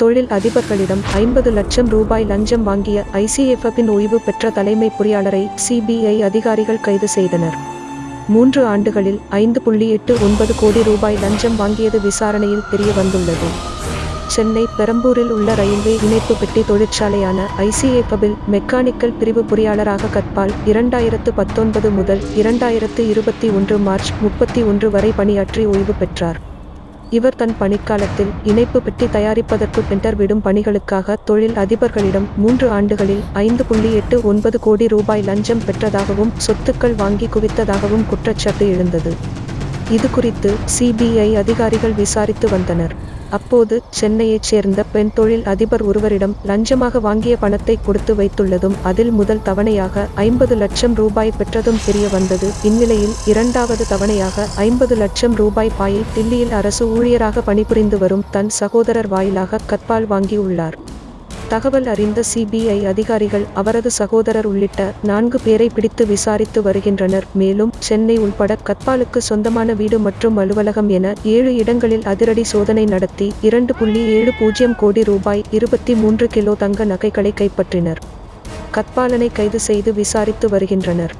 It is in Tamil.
தொழில் அதிபர்களிடம் ஐம்பது லட்சம் ரூபாய் லஞ்சம் வாங்கிய ஐசிஎஃப்எப்பின் ஓய்வு பெற்ற தலைமை பொறியாளரை சிபிஐ அதிகாரிகள் கைது செய்தனர். மூன்று ஆண்டுகளில் ஐந்து புள்ளி எட்டு ஒன்பது கோடி ரூபாய் லஞ்சம் வாங்கியது விசாரணையில் தெரிய வந்துள்ளது சென்னை பெரம்பூரில் உள்ள ரயில்வே இணைப்பு பெட்டி தொழிற்சாலையான ஐசிஏபபில் மெக்கானிக்கல் பிரிவு பொறியாளராக கற்பால் இரண்டாயிரத்து பத்தொன்பது முதல் இரண்டாயிரத்து இருபத்தி ஒன்று மார்ச் முப்பத்தி ஒன்று வரை பணியாற்றி ஓய்வு பெற்றார். இவர் தன் பணிக்காலத்தில் இணைப்பு பெட்டி தயாரிப்பதற்கு டெண்டர் விடும் பணிகளுக்காக தொழில் அதிபர்களிடம் மூன்று ஆண்டுகளில் ஐந்து புள்ளி எட்டு ஒன்பது கோடி ரூபாய் லஞ்சம் பெற்றதாகவும் சொத்துக்கள் வாங்கி குவித்ததாகவும் குற்றச்சாட்டு எழுந்தது. இது குறித்து சிபிஐ அதிகாரிகள் விசாரித்து வந்தனர். அப்போது சென்னையைச் சேர்ந்த பெண் தொழில் அதிபர் ஒருவரிடம் லஞ்சமாக வாங்கிய பணத்தை கொடுத்து வைத்துள்ளதும் அதில் முதல் தவணையாக ஐம்பது லட்சம் ரூபாய் பெற்றதும் தெரிய வந்தது. இந்நிலையில் இரண்டாவது தவணையாக ஐம்பது லட்சம் ரூபாய் பாயில் தில்லியில் அரசு ஊழியராக பணிபுரிந்து வரும் தன் சகோதரர் வாயிலாக கற்பால் வாங்கியுள்ளார். தகவல் அறிந்த சிபிஐ அதிகாரிகள் அவரது சகோதரர் உள்ளிட்ட நான்கு பேரை பிடித்து விசாரித்து வருகின்றனர். மேலும் சென்னை உள்பட கத்பாலுக்கு சொந்தமான வீடு மற்றும் அலுவலகம் என ஏழு இடங்களில் அதிரடி சோதனை நடத்தி இரண்டு புள்ளி ஏழு பூஜ்ஜியம் கோடி ரூபாய் இருபத்தி மூன்று கிலோ தங்க நகைகளை கைப்பற்றினர். கத்பாலனை கைது செய்து விசாரித்து வருகின்றனர்.